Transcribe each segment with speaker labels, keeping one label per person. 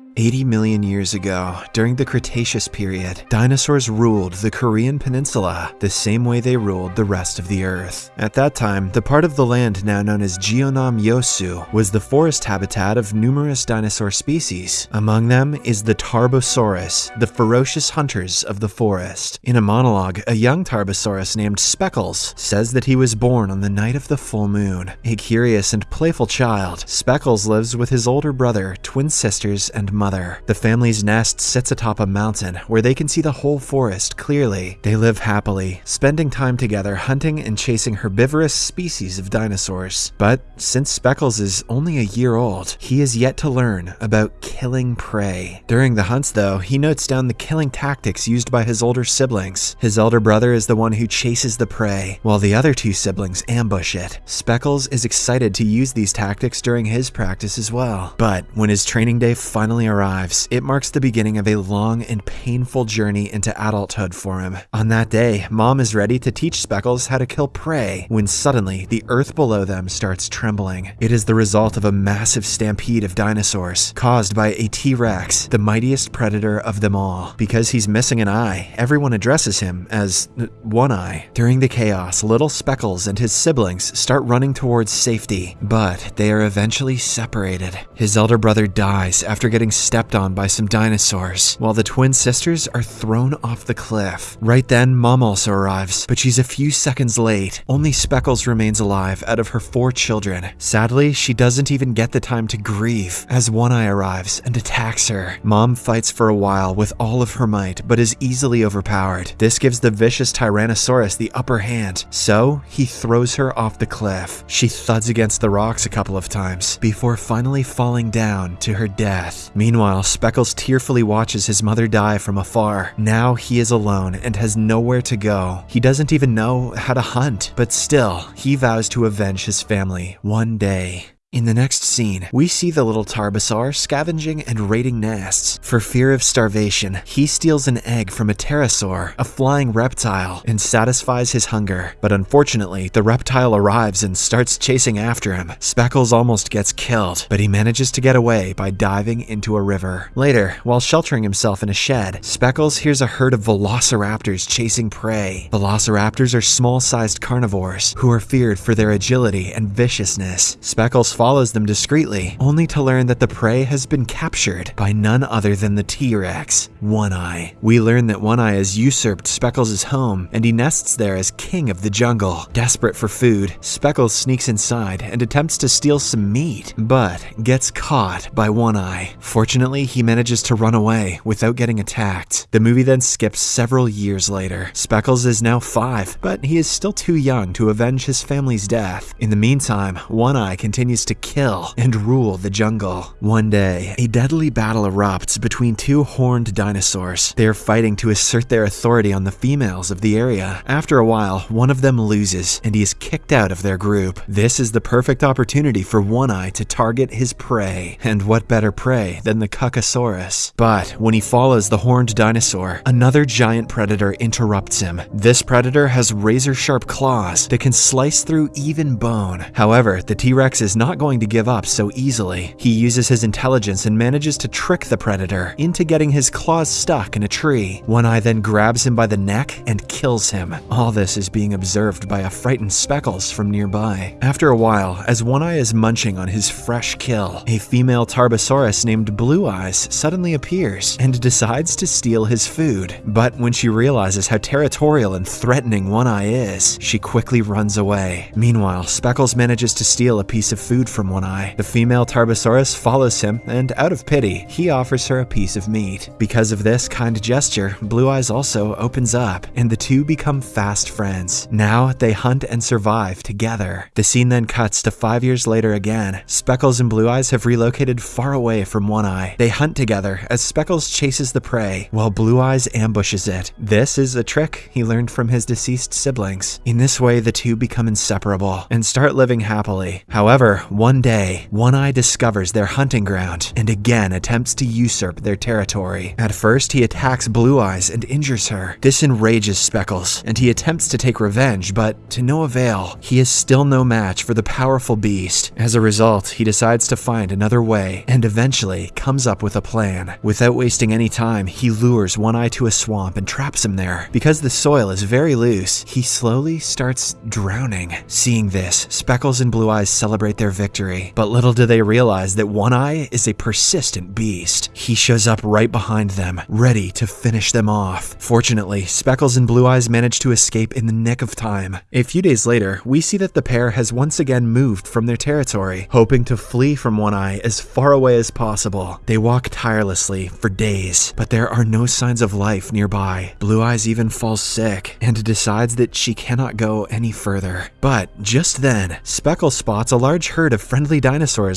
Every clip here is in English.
Speaker 1: Mm-hmm. 80 million years ago, during the Cretaceous period, dinosaurs ruled the Korean peninsula the same way they ruled the rest of the Earth. At that time, the part of the land now known as Jeonnam Yosu was the forest habitat of numerous dinosaur species. Among them is the Tarbosaurus, the ferocious hunters of the forest. In a monologue, a young Tarbosaurus named Speckles says that he was born on the night of the full moon. A curious and playful child, Speckles lives with his older brother, twin sisters, and mother. The family's nest sits atop a mountain where they can see the whole forest clearly. They live happily, spending time together hunting and chasing herbivorous species of dinosaurs. But since Speckles is only a year old, he is yet to learn about killing prey. During the hunts, though, he notes down the killing tactics used by his older siblings. His elder brother is the one who chases the prey, while the other two siblings ambush it. Speckles is excited to use these tactics during his practice as well. But when his training day finally arrives, it marks the beginning of a long and painful journey into adulthood for him. On that day, Mom is ready to teach Speckles how to kill prey when suddenly the earth below them starts trembling. It is the result of a massive stampede of dinosaurs caused by a T-Rex, the mightiest predator of them all. Because he's missing an eye, everyone addresses him as uh, One Eye. During the chaos, little Speckles and his siblings start running towards safety, but they are eventually separated. His elder brother dies after getting stepped on by some dinosaurs, while the twin sisters are thrown off the cliff. Right then, Mom also arrives, but she's a few seconds late. Only Speckles remains alive out of her four children. Sadly, she doesn't even get the time to grieve as One Eye arrives and attacks her. Mom fights for a while with all of her might, but is easily overpowered. This gives the vicious Tyrannosaurus the upper hand, so he throws her off the cliff. She thuds against the rocks a couple of times before finally falling down to her death. Meanwhile, Speckles tearfully watches his mother die from afar. Now he is alone and has nowhere to go. He doesn't even know how to hunt, but still, he vows to avenge his family one day. In the next scene, we see the little Tarbosaur scavenging and raiding nests. For fear of starvation, he steals an egg from a pterosaur, a flying reptile, and satisfies his hunger. But unfortunately, the reptile arrives and starts chasing after him. Speckles almost gets killed, but he manages to get away by diving into a river. Later, while sheltering himself in a shed, Speckles hears a herd of velociraptors chasing prey. Velociraptors are small-sized carnivores who are feared for their agility and viciousness. Speckles follows them discreetly, only to learn that the prey has been captured by none other than the T-Rex, One Eye. We learn that One Eye has usurped Speckles' home, and he nests there as king of the jungle. Desperate for food, Speckles sneaks inside and attempts to steal some meat, but gets caught by One Eye. Fortunately, he manages to run away without getting attacked. The movie then skips several years later. Speckles is now five, but he is still too young to avenge his family's death. In the meantime, One Eye continues to kill and rule the jungle. One day, a deadly battle erupts between two horned dinosaurs. They are fighting to assert their authority on the females of the area. After a while, one of them loses and he is kicked out of their group. This is the perfect opportunity for One Eye to target his prey. And what better prey than the Cuckosaurus? But when he follows the horned dinosaur, another giant predator interrupts him. This predator has razor sharp claws that can slice through even bone. However, the T-Rex is not going to give up so easily. He uses his intelligence and manages to trick the predator into getting his claws stuck in a tree. One Eye then grabs him by the neck and kills him. All this is being observed by a frightened Speckles from nearby. After a while, as One Eye is munching on his fresh kill, a female Tarbosaurus named Blue Eyes suddenly appears and decides to steal his food. But when she realizes how territorial and threatening One Eye is, she quickly runs away. Meanwhile, Speckles manages to steal a piece of food from One Eye. The female Tarbosaurus follows him, and out of pity, he offers her a piece of meat. Because of this kind gesture, Blue Eyes also opens up, and the two become fast friends. Now they hunt and survive together. The scene then cuts to five years later again. Speckles and Blue Eyes have relocated far away from One Eye. They hunt together as Speckles chases the prey, while Blue Eyes ambushes it. This is a trick he learned from his deceased siblings. In this way, the two become inseparable and start living happily. However, one day, One Eye discovers their hunting ground and again attempts to usurp their territory. At first, he attacks Blue Eyes and injures her. This enrages Speckles, and he attempts to take revenge, but to no avail. He is still no match for the powerful beast. As a result, he decides to find another way and eventually comes up with a plan. Without wasting any time, he lures One Eye to a swamp and traps him there. Because the soil is very loose, he slowly starts drowning. Seeing this, Speckles and Blue Eyes celebrate their victory, but little do they realize that One Eye is a persistent beast. He shows up right behind them, ready to finish them off. Fortunately, Speckles and Blue Eyes manage to escape in the nick of time. A few days later, we see that the pair has once again moved from their territory, hoping to flee from One Eye as far away as possible. They walk tirelessly for days, but there are no signs of life nearby. Blue Eyes even falls sick and decides that she cannot go any further. But just then, Speckles spots a large herd of friendly dinosaurs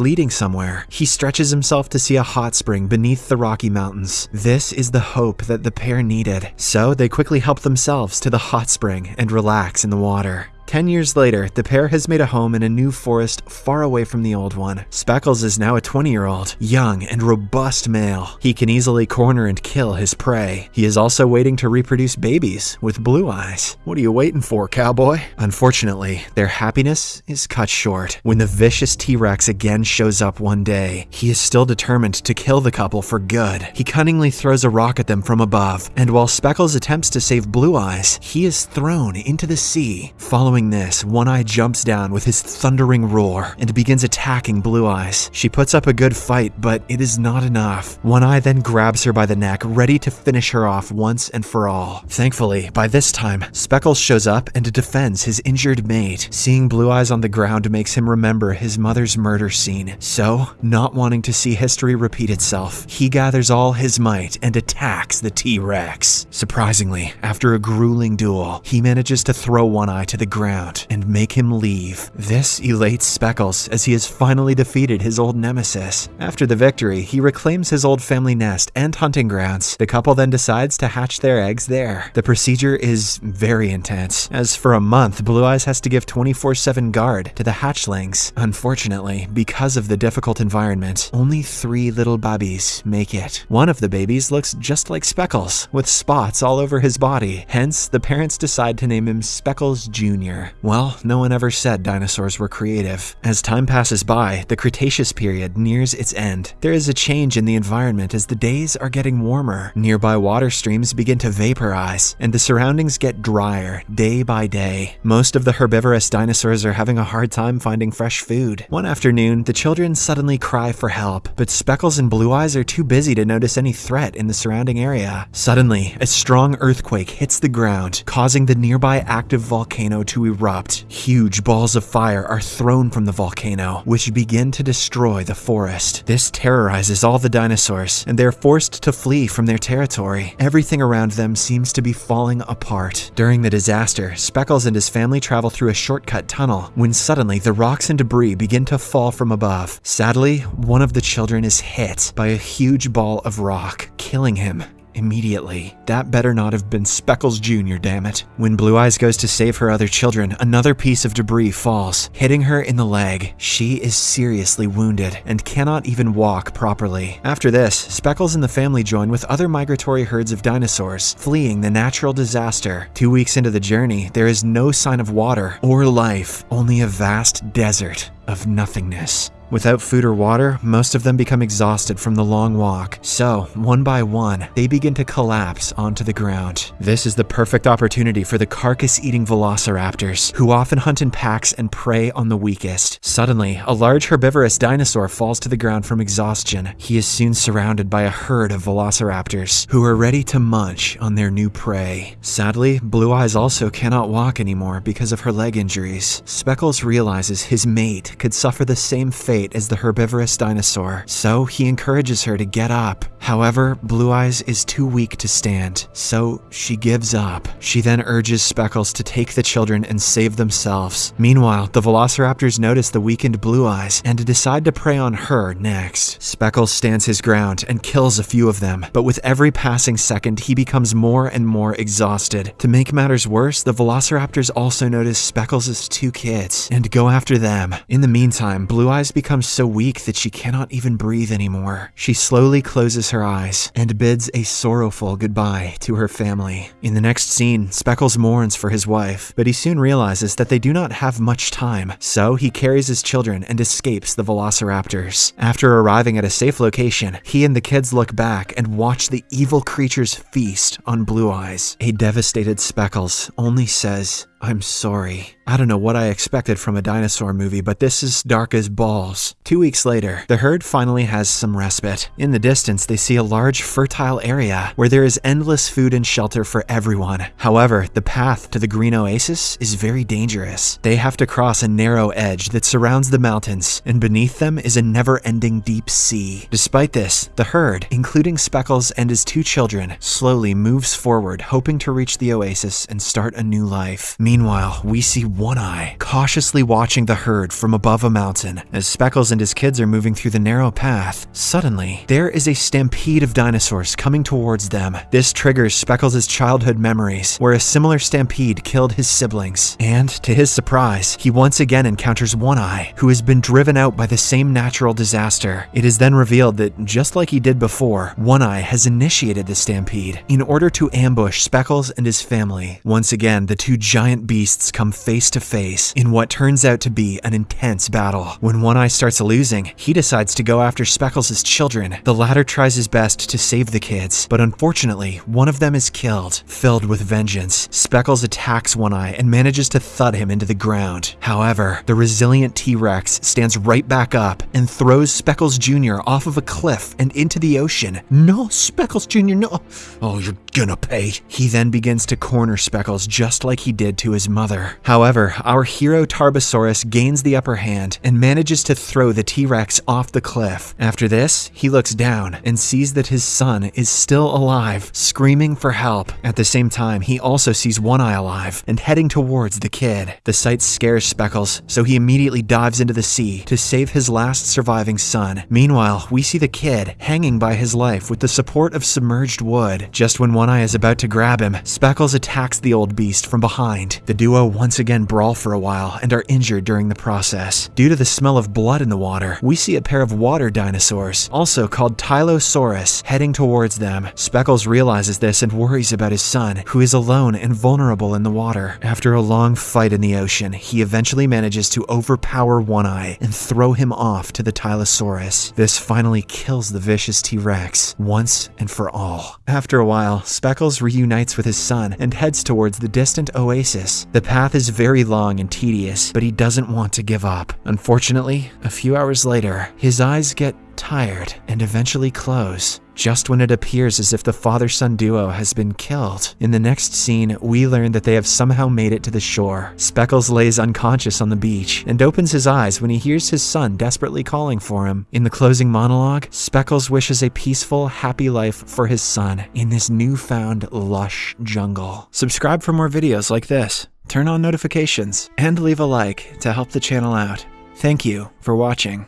Speaker 1: leading somewhere. He stretches himself to see a hot spring beneath the Rocky Mountains. This is the hope that the pair needed, so they quickly help themselves to the hot spring and relax in the water. Ten years later, the pair has made a home in a new forest far away from the old one. Speckles is now a 20 year old, young and robust male. He can easily corner and kill his prey. He is also waiting to reproduce babies with blue eyes. What are you waiting for, cowboy? Unfortunately, their happiness is cut short when the vicious T Rex again shows up one day. He is still determined to kill the couple for good. He cunningly throws a rock at them from above, and while Speckles attempts to save Blue Eyes, he is thrown into the sea. Following this, One Eye jumps down with his thundering roar and begins attacking Blue Eyes. She puts up a good fight, but it is not enough. One Eye then grabs her by the neck, ready to finish her off once and for all. Thankfully, by this time, Speckles shows up and defends his injured mate. Seeing Blue Eyes on the ground makes him remember his mother's murder scene. So, not wanting to see history repeat itself, he gathers all his might and attacks the T-Rex. Surprisingly, after a grueling duel, he manages to throw One Eye to the ground and make him leave. This elates Speckles as he has finally defeated his old nemesis. After the victory, he reclaims his old family nest and hunting grounds. The couple then decides to hatch their eggs there. The procedure is very intense, as for a month, Blue Eyes has to give 24 7 guard to the hatchlings. Unfortunately, because of the difficult environment, only three little babies make it. One of the babies looks just like Speckles, with spots all over his body. Hence, the parents decide to name him Speckles Jr. Well, no one ever said dinosaurs were creative. As time passes by, the Cretaceous period nears its end. There is a change in the environment as the days are getting warmer. Nearby water streams begin to vaporize, and the surroundings get drier day by day. Most of the herbivorous dinosaurs are having a hard time finding fresh food. One afternoon, the children suddenly cry for help, but Speckles and Blue Eyes are too busy to notice any threat in the surrounding area. Suddenly, a strong earthquake hits the ground, causing the nearby active volcano to erupt. Huge balls of fire are thrown from the volcano, which begin to destroy the forest. This terrorizes all the dinosaurs, and they're forced to flee from their territory. Everything around them seems to be falling apart. During the disaster, Speckles and his family travel through a shortcut tunnel when suddenly the rocks and debris begin to fall from above. Sadly, one of the children is hit by a huge ball of rock, killing him immediately. That better not have been Speckles Jr., damn it. When Blue Eyes goes to save her other children, another piece of debris falls, hitting her in the leg. She is seriously wounded and cannot even walk properly. After this, Speckles and the family join with other migratory herds of dinosaurs, fleeing the natural disaster. Two weeks into the journey, there is no sign of water or life, only a vast desert of nothingness. Without food or water, most of them become exhausted from the long walk, so, one by one, they begin to collapse onto the ground. This is the perfect opportunity for the carcass-eating velociraptors, who often hunt in packs and prey on the weakest. Suddenly, a large herbivorous dinosaur falls to the ground from exhaustion. He is soon surrounded by a herd of velociraptors, who are ready to munch on their new prey. Sadly, Blue Eyes also cannot walk anymore because of her leg injuries. Speckles realizes his mate could suffer the same fate as the herbivorous dinosaur, so he encourages her to get up. However, Blue Eyes is too weak to stand, so she gives up. She then urges Speckles to take the children and save themselves. Meanwhile, the Velociraptors notice the weakened Blue Eyes and decide to prey on her next. Speckles stands his ground and kills a few of them, but with every passing second, he becomes more and more exhausted. To make matters worse, the Velociraptors also notice Speckles' two kids and go after them. In the meantime, Blue Eyes becomes so weak that she cannot even breathe anymore. She slowly closes her eyes and bids a sorrowful goodbye to her family. In the next scene, Speckles mourns for his wife, but he soon realizes that they do not have much time, so he carries his children and escapes the velociraptors. After arriving at a safe location, he and the kids look back and watch the evil creatures feast on Blue Eyes. A devastated Speckles only says, I'm sorry. I don't know what I expected from a dinosaur movie, but this is dark as balls. Two weeks later, the herd finally has some respite. In the distance, they see a large, fertile area where there is endless food and shelter for everyone. However, the path to the Green Oasis is very dangerous. They have to cross a narrow edge that surrounds the mountains, and beneath them is a never ending deep sea. Despite this, the herd, including Speckles and his two children, slowly moves forward, hoping to reach the oasis and start a new life. Meanwhile, we see One Eye cautiously watching the herd from above a mountain. As Speckles and his kids are moving through the narrow path, suddenly, there is a stampede of dinosaurs coming towards them. This triggers Speckles' childhood memories, where a similar stampede killed his siblings. And, to his surprise, he once again encounters One Eye, who has been driven out by the same natural disaster. It is then revealed that, just like he did before, One Eye has initiated the stampede in order to ambush Speckles and his family. Once again, the two giant beasts come face to face in what turns out to be an intense battle. When One Eye starts losing, he decides to go after Speckles' children. The latter tries his best to save the kids, but unfortunately, one of them is killed. Filled with vengeance, Speckles attacks One Eye and manages to thud him into the ground. However, the resilient T-Rex stands right back up and throws Speckles Jr. off of a cliff and into the ocean. No, Speckles Jr., no. Oh, you're gonna pay. He then begins to corner Speckles just like he did to his mother. However, our hero Tarbosaurus gains the upper hand and manages to throw the T-Rex off the cliff. After this, he looks down and sees that his son is still alive, screaming for help. At the same time, he also sees One Eye alive and heading towards the kid. The sight scares Speckles, so he immediately dives into the sea to save his last surviving son. Meanwhile, we see the kid hanging by his life with the support of submerged wood. Just when One Eye is about to grab him, Speckles attacks the old beast from behind. The duo once again brawl for a while and are injured during the process. Due to the smell of blood in the water, we see a pair of water dinosaurs, also called Tylosaurus, heading towards them. Speckles realizes this and worries about his son, who is alone and vulnerable in the water. After a long fight in the ocean, he eventually manages to overpower One Eye and throw him off to the Tylosaurus. This finally kills the vicious T-Rex once and for all. After a while, Speckles reunites with his son and heads towards the distant oasis. The path is very long and tedious, but he doesn't want to give up. Unfortunately, a few hours later, his eyes get tired and eventually close just when it appears as if the father son duo has been killed. In the next scene, we learn that they have somehow made it to the shore. Speckles lays unconscious on the beach and opens his eyes when he hears his son desperately calling for him. In the closing monologue, Speckles wishes a peaceful, happy life for his son in this newfound lush jungle. Subscribe for more videos like this, turn on notifications, and leave a like to help the channel out. Thank you for watching.